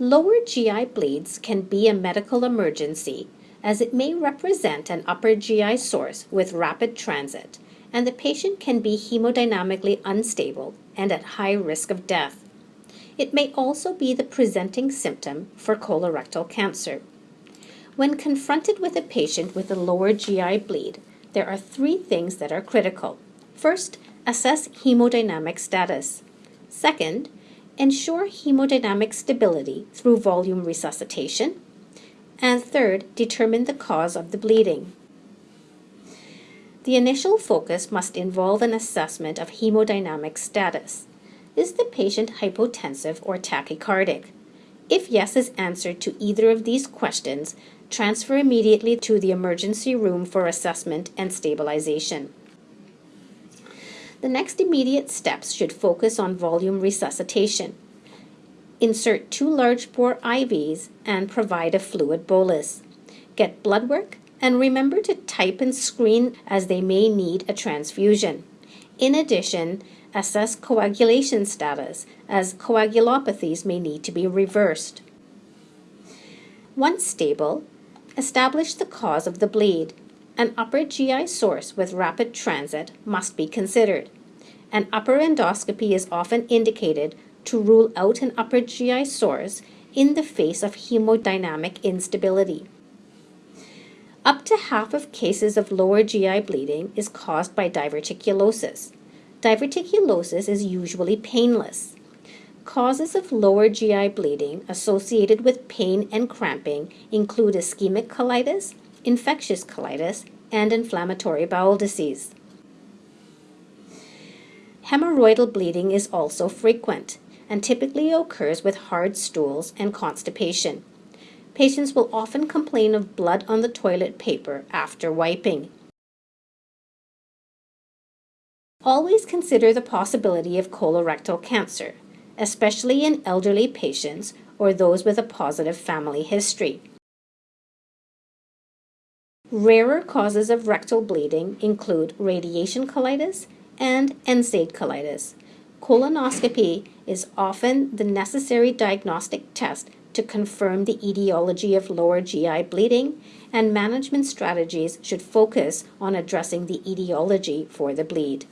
Lower GI bleeds can be a medical emergency as it may represent an upper GI source with rapid transit, and the patient can be hemodynamically unstable and at high risk of death. It may also be the presenting symptom for colorectal cancer. When confronted with a patient with a lower GI bleed, there are three things that are critical. First, assess hemodynamic status. Second, ensure hemodynamic stability through volume resuscitation. And third, determine the cause of the bleeding. The initial focus must involve an assessment of hemodynamic status. Is the patient hypotensive or tachycardic? If yes is answered to either of these questions, transfer immediately to the emergency room for assessment and stabilization. The next immediate steps should focus on volume resuscitation. Insert two large bore IVs and provide a fluid bolus. Get blood work and remember to type and screen as they may need a transfusion. In addition, assess coagulation status as coagulopathies may need to be reversed. Once stable, establish the cause of the bleed. An upper GI source with rapid transit must be considered. An upper endoscopy is often indicated to rule out an upper GI source in the face of hemodynamic instability. Up to half of cases of lower GI bleeding is caused by diverticulosis. Diverticulosis is usually painless. Causes of lower GI bleeding associated with pain and cramping include ischemic colitis, infectious colitis, and inflammatory bowel disease. Hemorrhoidal bleeding is also frequent and typically occurs with hard stools and constipation. Patients will often complain of blood on the toilet paper after wiping. Always consider the possibility of colorectal cancer, especially in elderly patients or those with a positive family history. Rarer causes of rectal bleeding include radiation colitis and NSAID colitis. Colonoscopy is often the necessary diagnostic test to confirm the etiology of lower GI bleeding, and management strategies should focus on addressing the etiology for the bleed.